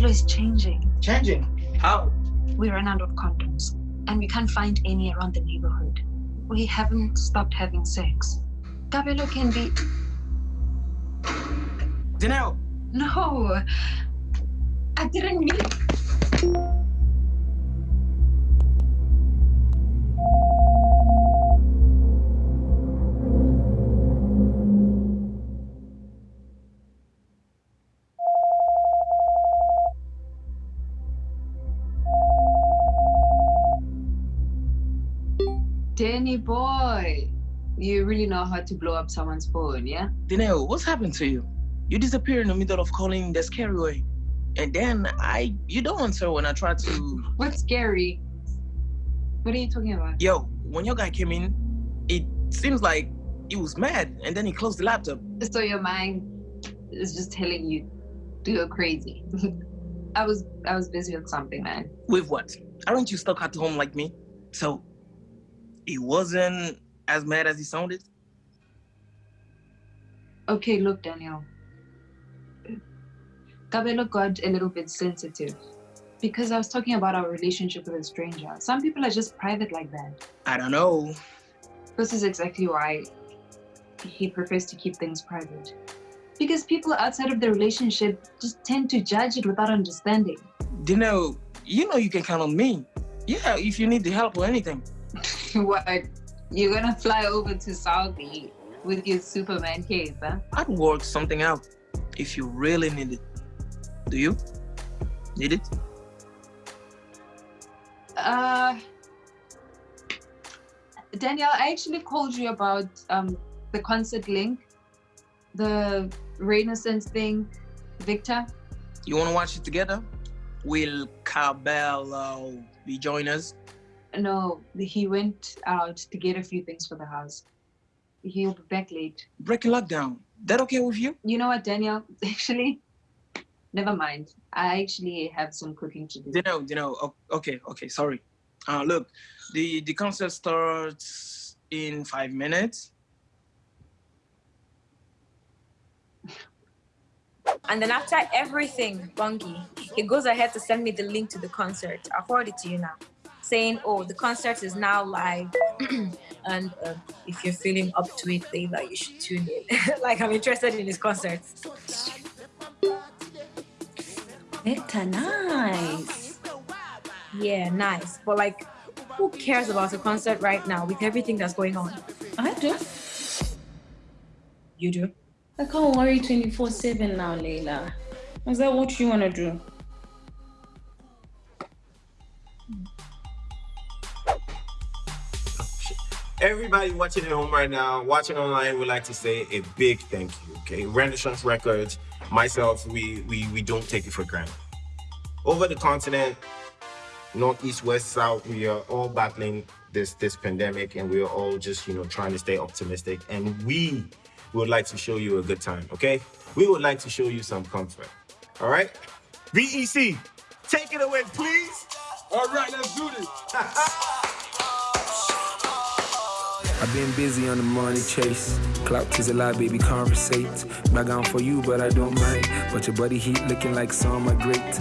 Kabelo is changing. Changing? How? We ran out of condoms, and we can't find any around the neighborhood. We haven't stopped having sex. Kabelo can be. Danelle! No! I didn't mean. Danny boy, you really know how to blow up someone's phone, yeah? Danelle, what's happened to you? You disappear in the middle of calling the scary way. And then I, you don't answer when I try to. What's scary? What are you talking about? Yo, when your guy came in, it seems like he was mad and then he closed the laptop. So your mind is just telling you to go crazy. I was I was busy with something, man. With what? Aren't you stuck at home like me? So he wasn't as mad as he sounded? Okay, look, Daniel. Kabelo got a little bit sensitive because I was talking about our relationship with a stranger. Some people are just private like that. I don't know. This is exactly why he prefers to keep things private. Because people outside of the relationship just tend to judge it without understanding. Dineo, you know you can count on me. Yeah, if you need the help or anything. what? You're gonna fly over to Saudi with your Superman cape, huh? I'd work something out if you really need it. Do you? Need it? Uh, Danielle, I actually called you about um, the concert link, the Renaissance thing, Victor. You want to watch it together? Will Kabelo be joining us? No, he went out to get a few things for the house. He'll be back late. Breaking lockdown. That okay with you? You know what, Daniel? Actually, never mind. I actually have some cooking to do. You know, you know. Okay, okay. Sorry. Uh, look, the the concert starts in five minutes. And then after everything, Bungie, he goes ahead to send me the link to the concert. I'll forward it to you now saying, oh, the concert is now live. and uh, if you're feeling up to it, Layla, you should tune in. like, I'm interested in his concerts. Victor, nice. Yeah, nice. But, like, who cares about a concert right now with everything that's going on? I do. You do? I can't worry 24 7 now, Layla. Is that what you want to do? Everybody watching at home right now, watching online, would like to say a big thank you. Okay, Renaissance Records, myself, we we we don't take it for granted. Over the continent, north, east, west, south, we are all battling this this pandemic, and we are all just you know trying to stay optimistic. And we would like to show you a good time. Okay, we would like to show you some comfort. All right, VEC, take it away, please. All right, let's do this. I've been busy on the money chase. Clout is a lie, baby, conversate. Back on for you, but I don't mind. But your body heat looking like summer great.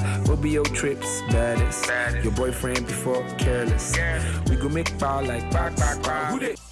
Your trips, baddest? Your boyfriend before careless. We go make power like back, back, back.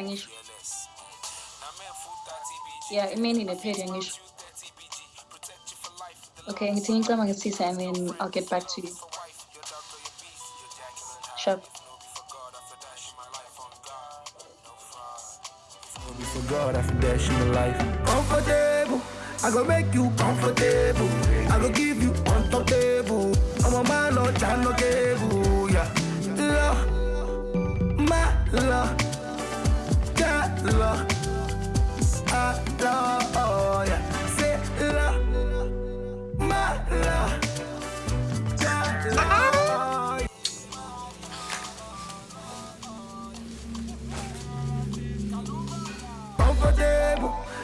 Ngisho. Yeah, nephedi ngisho. Okay, ngithi ngicama ngisisa and I'll get back to you. For God, I in my life. Comfortable, I go make you comfortable. I go give you on top table. I'm a man, no okay.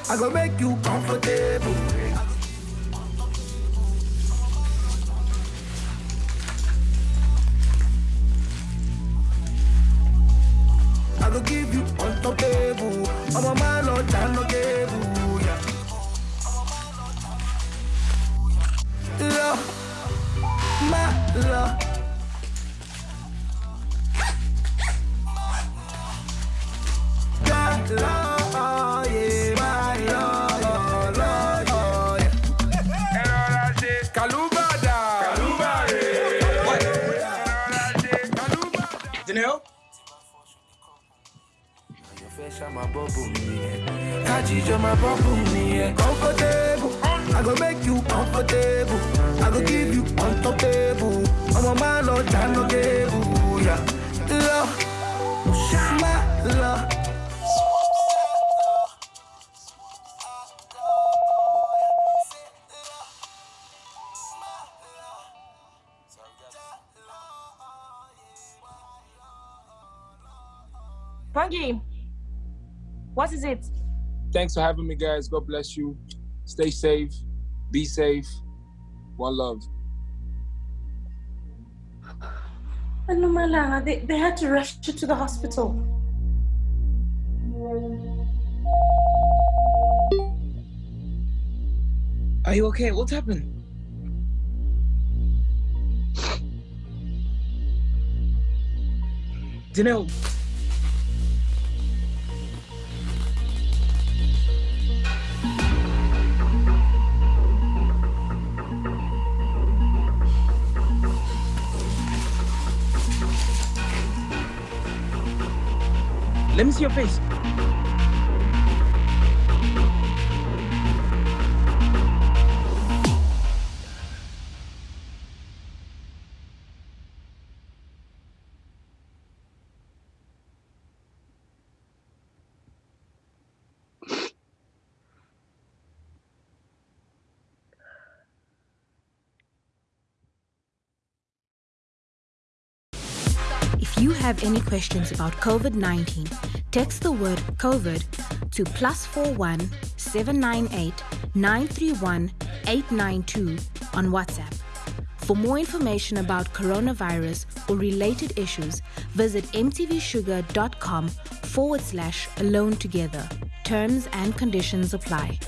I go make you comfortable. I go give you on top table. I'm a man on no table. Me, yeah. Comfortable, I go make you comfortable. I go give you on top table. I'm a man no yeah. Love, my love. What is it? Thanks for having me, guys. God bless you. Stay safe. Be safe. One love. Ano Malanga, they, they had to rush you to the hospital. Are you okay? What's happened? Janelle. Let me see your face. If you have any questions about COVID 19, text the word COVID to plus 41 798 931 892 on WhatsApp. For more information about coronavirus or related issues, visit mtvshuga.com forward slash alone together. Terms and conditions apply.